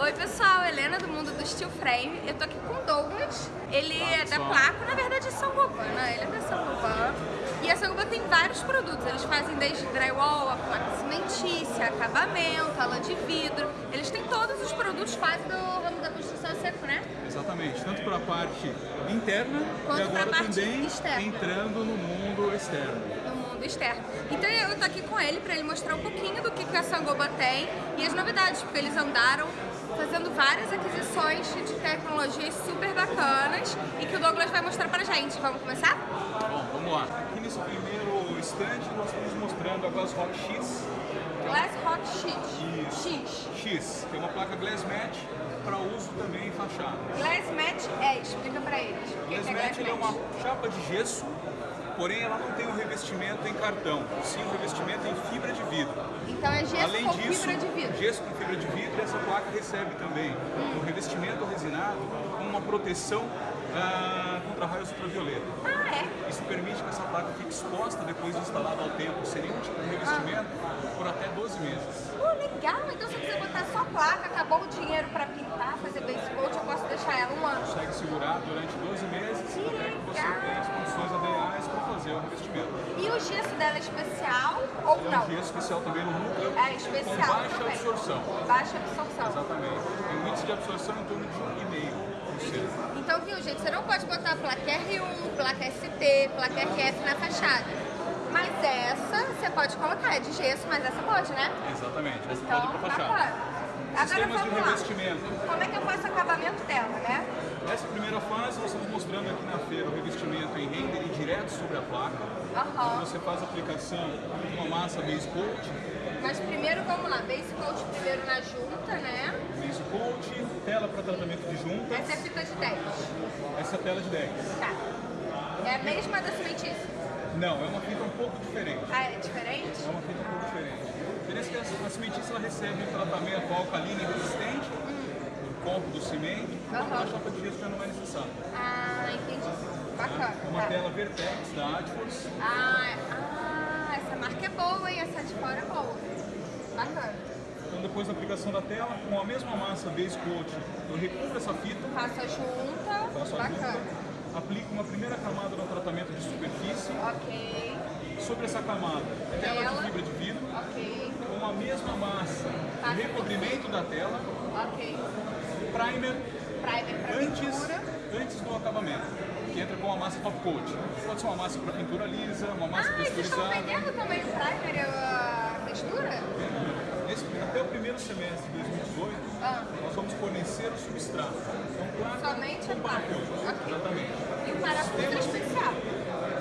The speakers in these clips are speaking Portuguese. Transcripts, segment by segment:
Oi pessoal, Helena do Mundo do Steel Frame. Eu tô aqui com o Douglas. Ele é da Placo, na verdade é São Goban, né? Ele é da São Goban. E a São Goban tem vários produtos. Eles fazem desde drywall, a placa cimentícia, acabamento, a lã de vidro. Eles têm todos os produtos quase do ramo da construção seco, né? Exatamente, tanto para a parte interna Quanto e agora pra parte também externa. entrando no mundo externo. no mundo externo. Então eu tô aqui com ele para ele mostrar um pouquinho do que, que a Sangoba tem e as novidades, porque eles andaram fazendo várias aquisições de tecnologias super bacanas e que o Douglas vai mostrar pra gente. Vamos começar? Bom, vamos lá. Aqui nesse primeiro stand nós estamos mostrando a Glass Rock X, Glass Hot X. X. X, que é uma placa Glass Matte para uso também em fachada. Glass Matte é, explica pra eles. Que Glass que é é uma chapa de gesso, porém ela não tem um revestimento em cartão, e sim um revestimento em fibra de vidro. Então é gesso Além com disso, fibra de vidro. gesso com fibra de vidro, essa placa recebe também um revestimento resinado com uma proteção ah, contra raios ultravioleta. Ah, é? Isso permite que essa placa fique exposta depois de instalada ao tempo, sem nenhum tipo de revestimento, por até 12 meses. Uh, legal! Então se eu quiser botar só placa, acabou o dinheiro pra pintar, fazer base coat, eu posso deixar ela um ano. Consegue segurar durante 12 meses Que até que você tenha as condições ideais para fazer o revestimento. E o gesso dela é especial ou É não? um gesso especial também no núcleo É especial com baixa também. absorção. Baixa absorção. Exatamente. Tem um índice de absorção em torno de 1,5%. Então, viu, gente, você não pode botar placa R1, placa ST, placa RF na fachada. Mas essa você pode colocar, é de gesso, mas essa pode, né? Exatamente. Essa Então, pode ir para fachada. bacana. Agora Sistemas de vamos lá. Como é que eu faço o acabamento dela, né? Nessa primeira fase, nós estamos mostrando aqui na feira o revestimento em render e direto sobre a placa. Aham. Você faz a aplicação de uma massa base coat, Mas primeiro, vamos lá, base coat primeiro na junta, né? base coat, tela para tratamento de juntas, Essa é fita de 10. essa é a tela de 10. Tá. É a mesma da cimentícia? Não, é uma fita um pouco diferente. Ah, é diferente? É uma fita um pouco diferente. A diferença é que a- a cimentícia ela recebe um tratamento alcalino e resistente por conta do cimento, Aham. a chapa de gesso já não é necessário. Ah, entendi. tá? Bacana. É uma tá. tela Vertex da Adforce. Ah, ah, essa marca é boa, hein? Essa de fora é boa. Bacana. Então depois da aplicação da tela, com a mesma massa base coat, eu recubro essa fita, Faço a junta. faço a Bacana. junta, aplico uma primeira camada no tratamento de superfície, Ok, sobre essa camada, tela Tela. de fibra de vidro, ok, com a mesma massa, de recobrimento da tela, ok. primer Primer pra antes, antes do acabamento, que entra com a massa top coat. Pode ser uma massa para pintura lisa, uma massa Ah, vocês estão texturizada. vendendo também o primer e a textura? Nesse- até o primeiro semestre de 2018, Ah. nós vamos fornecer o substrato. Então, placa Somente com parafuso. Ok. Exatamente. E o parafuso é especial.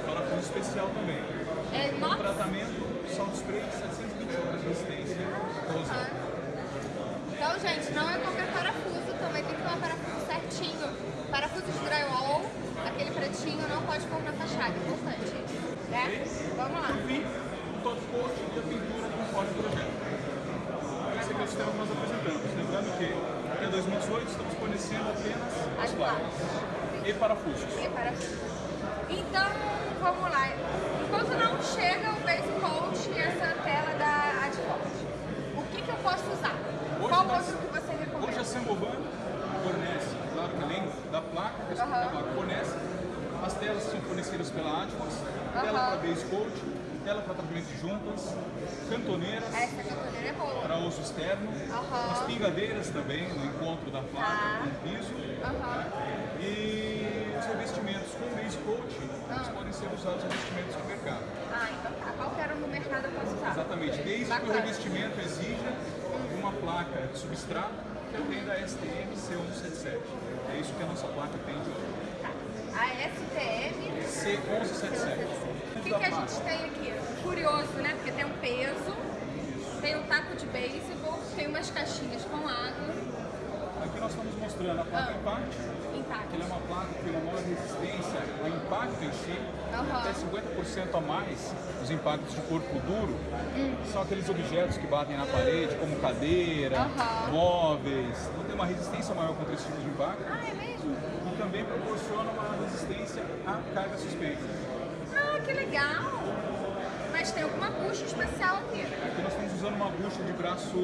Parafuso especial também. É O nossa. tratamento salt spray de 720 horas de resistência. Pra usar. Ah. Então, gente, não é qualquer parafuso, também tem que ter um parafuso certinho. Parafuso de drywall, aquele pretinho, não pode pôr na fachada, importante isso. Por fim, o top coat e a pintura conforme o projeto. Esse aqui é o sistema que nós apresentamos. Lembrando que até 2018 estamos fornecendo apenas As as placas e parafusos. E parafuso. Então, vamos lá. Enquanto não chega o base coat e essa tela da Adfort, o que, que eu posso usar? Hoje Qual nós- outro que você Hoje a recomenda? Sangoban fornece, claro que além da placa, que a Aham. placa fornece, as telas são fornecidas pela Atmos, tela para base coat, tela para tratamento de juntas, cantoneiras é para uso externo, Aham. as pingadeiras também no encontro da placa Tá. com o piso e os revestimentos com base coat, eles Ah. podem ser usados revestimentos no mercado. Ah, então tá. Qualquer um no mercado eu posso usar. Exatamente, desde que o Bacana. revestimento exija uma placa de substrato que atenda a STM C177. É isso que a nossa placa tem de hoje. Tá. A STM. C1177. O que, que a gente tem aqui? Curioso, né? Porque tem um peso, tem um taco de beisebol, tem umas caixinhas com água, Aqui nós estamos mostrando a placa Ah. Impact, que intacto. ela é uma placa que tem uma maior resistência ao impacto em si, Aham. até 50% a mais os impactos de corpo duro. São aqueles objetos que batem na parede, como cadeira, Aham. móveis. Então tem uma resistência maior contra esse tipo de impacto. Ah, é mesmo? E também proporciona uma resistência à carga suspensa. Ah, que legal! Mas tem alguma bucha especial aqui. Aqui nós estamos usando uma bucha de braço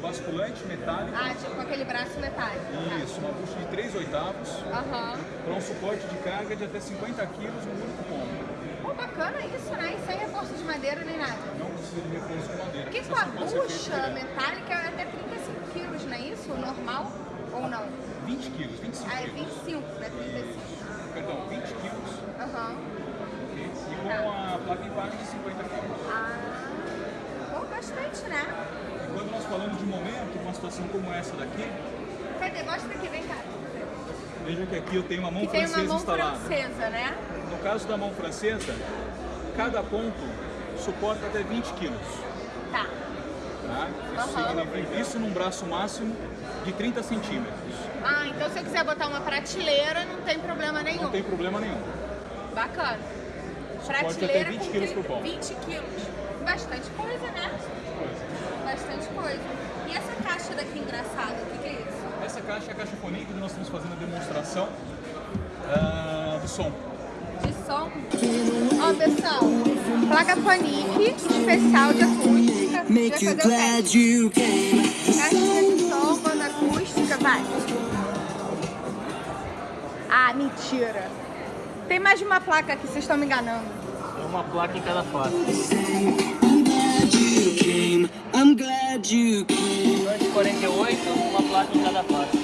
basculante metálico. Ah, tipo aquele braço metálico. tá. Isso, uma bucha de 3 oitavos Aham. para um suporte de carga de até 50 quilos no único ponto. Pô, bacana isso, né? E sem reforço de madeira nem nada. Não precisa de reforço de madeira. Porque com a feita bucha metálica é até 35 quilos, não é isso? Normal? Ou não? 20 quilos, 25 Ah, é quilos. 25, né? 35. Perdão, 20 quilos Aham. e com a placa embaixo de 50 quilos. Ah, pô, bastante, né? E quando nós falamos de momento, uma situação como essa daqui, Cadê? Mostra aqui, vem cá. veja que aqui eu tenho uma mão Que tem uma francesa mão instalada. francesa, né? No caso da mão francesa, cada ponto suporta até 20 quilos. Tá. Tá? Isso, significa- isso num braço máximo de 30 centímetros. Ah, então se eu quiser botar uma prateleira, não tem problema nenhum. Não tem problema nenhum. Bacana. Prateleira 20 com quilos 30 por ponto. 20 quilos. Bastante coisa, né? Bastante coisa. E essa caixa daqui engraçada, o que, que é isso? Essa caixa é a caixa Ponic, onde nós estamos fazendo a demonstração ah, do som. De som. Ó, pessoal, placa Panic especial de acústica. Make you glad you came. Caixinha de som, banda acústica, vai. Ah, mentira. Tem mais de uma placa aqui, vocês estão me enganando. É uma placa em cada face. I'm glad you came. I'm glad you came. Durante 48, uma placa em cada face.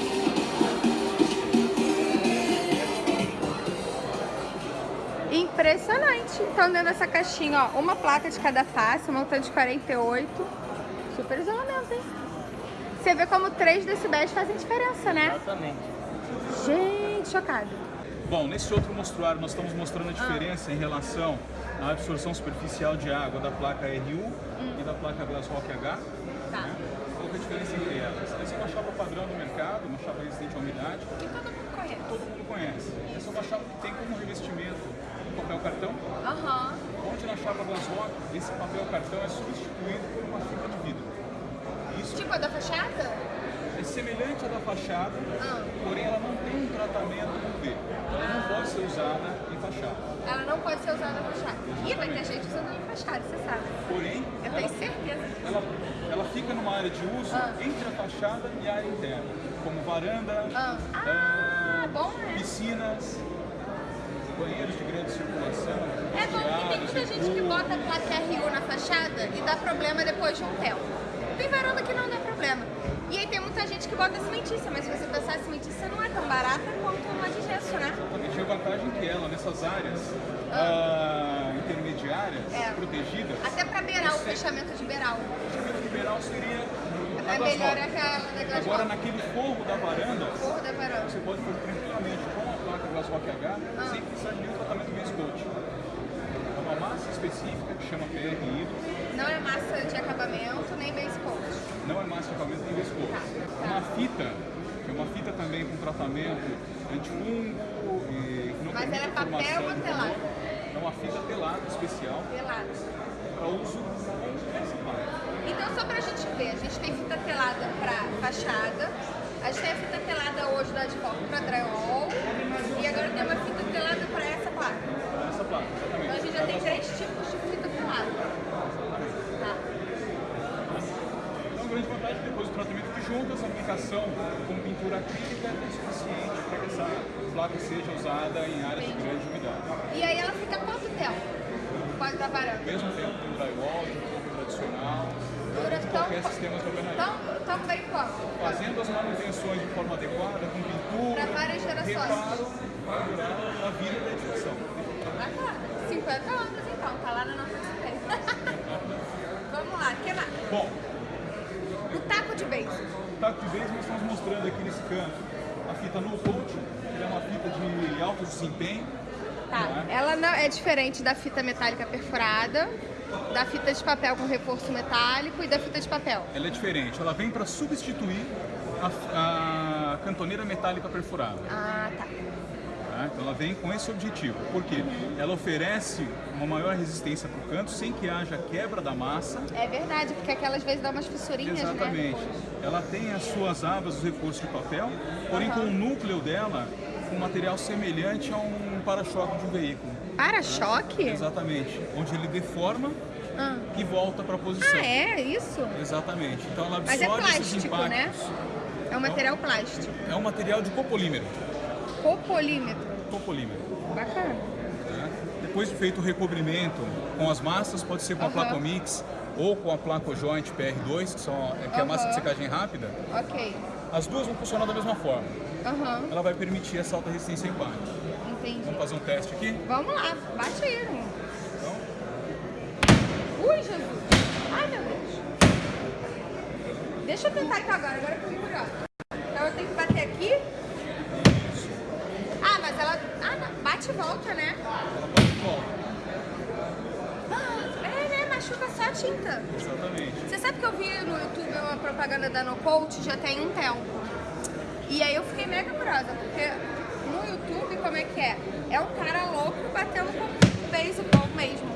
Impressionante. Então, dentro dessa caixinha, ó, uma placa de cada face, um montante de 48. Super isolamento, hein? Você vê como 3 decibéis fazem diferença, né? Exatamente. Gente, chocada. Bom, nesse outro mostruário nós estamos mostrando a diferença em relação à absorção superficial de água da placa RU e da placa Glassrock H. Tá. Né? Qual que é a diferença entre elas? Essa é uma chapa padrão do mercado, uma chapa resistente à umidade, Que todo mundo conhece. todo mundo conhece. Essa é uma chapa que tem como revestimento o papel cartão, Aham. onde na chapa Glassrock esse papel cartão é substituído por uma fibra de vidro. Isso Tipo a da fachada? É semelhante à da fachada, Ah. porém ela não tem um tratamento UV. Ela não pode ser usada em fachada. Ela não pode ser usada na fachada. Ih, vai ter gente usando na fachada, você sabe. Porém, Eu ela, tenho certeza. ela, ela fica numa área de uso Ah. entre a fachada e a área interna, como varanda, Ah. ah, Ah, bom, né? piscinas, banheiros de grande circulação. É bom porque tem muita gente que bota a placa RU na fachada e dá problema depois de um tempo. Tem varanda que não dá. E aí tem muita gente que bota cimentícia, mas se você pensar, a cimentícia não é tão barata quanto uma de gesso, né? Exatamente. E a vantagem que ela, nessas áreas ah, intermediárias, É. protegidas, Até pra beirar, o fechamento de beiral. o chamamento liberal seria É melhor novas. aquela Agora, naquele forro da varanda, Forro da varanda. você pode pôr tranquilamente com a placa Glass Rock H Ah. sem precisar de nenhum tratamento base coat. É uma massa específica que chama PR Hydro, Não é massa de acabamento, nem base coat. Não é de coat. Tá, É tá. uma fita, que é uma fita também com tratamento antifungo e não Mas ela é a papel ou de telada? calor. É uma fita telada especial Pelado. para uso. Então, só pra gente ver, a gente tem fita telada pra fachada, a gente tem a fita telada hoje da de foco pra drywall, e agora tem uma fita telada pra essa placa. Essa placa, exatamente. Então a gente já tem três tipos de fita telada. Tá. Então, a grande vantagem é que depois do tratamento de juntas, a aplicação com pintura acrílica é suficiente para que essa placa seja usada em áreas de grande umidade. E aí ela fica quanto tempo? Dar Ao varanda. mesmo tempo que o drywall, o corpo tradicional, Dura de tão, qualquer sistema de alvenaria. tão, tão bem quanto? Fazendo as manutenções de forma adequada, com pintura, Pra várias gerações. reparo, para durar a vida da edificação. Bacana. 50 anos então, tá lá na nossa display. Vamos lá, o que mais? Bom, O taco de base. taco de vez nós estamos mostrando aqui nesse canto a fita no coat, que é uma fita de alto desempenho, Tá. Ela não é diferente da fita metálica perfurada, da fita de papel com reforço metálico e da fita de papel. ela é diferente. Ela vem para substituir a, a cantoneira metálica perfurada. Ah, tá. Tá? Então ela vem com esse objetivo. Por quê? Ela oferece uma maior resistência para o canto sem que haja quebra da massa. É verdade, porque aquelas vezes dá umas fissurinhas, Exatamente. né? Ela tem as suas abas, os reforços de papel, porém com o núcleo dela com um material semelhante a um para-choque de um veículo. Para-choque? Exatamente. Onde ele deforma Ah. e volta para a posição. Ah, é? Isso? Exatamente. Então ela Mas é absorve esses plástico, impactos. né? É um material plástico. É um material de copolímero. Copolímetro. Copolímero. Bacana. né? Depois de feito o recobrimento com as massas, pode ser com a Aham. Placomix ou com a Placojoint PR2, que, são, que é a massa de secagem rápida. Ok. As duas vão funcionar da mesma forma. Aham. Ela vai permitir essa alta resistência ao impacto. Entendi. Vamos fazer um teste aqui? Vamos lá, bate aí, irmão. Então, Ui, Jesus! Ai, meu Deus! Deixa eu tentar então agora, agora eu fui curiosa. Então eu tenho que bater aqui? Ah, mas ela. Ah, não. Bate e volta, né? ela volta. Ah, É, né? Machuca só a tinta. Exatamente. Você sabe que eu vi no YouTube uma propaganda da No Coach já tem um tempo. E aí eu fiquei mega curiosa, porque no YouTube, como é que é? É um cara louco batendo com beisebol mesmo.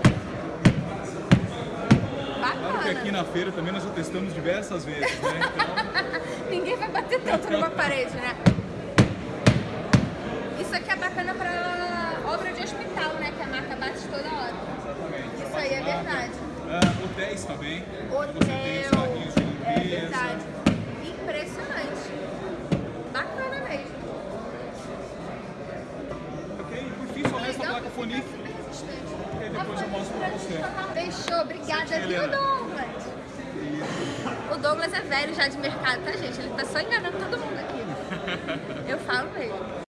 Claro que aqui na feira também nós já testamos diversas vezes, né? Então, Ninguém vai bater tanto numa parede, né? Isso aqui é bacana pra obra de hospital, né? Que a marca bate toda hora. exatamente. Isso aí é verdade. Ah, hotéis também. Hotel. É verdade. Impressionante. Bacana mesmo. Ok? Por fim só resta a placa resistente. E depois eu mostro pra você. Fechou, obrigada, viu? Douglas? O Douglas é velho já de mercado, tá, gente? Ele tá só enganando todo mundo aqui. Eu falo mesmo.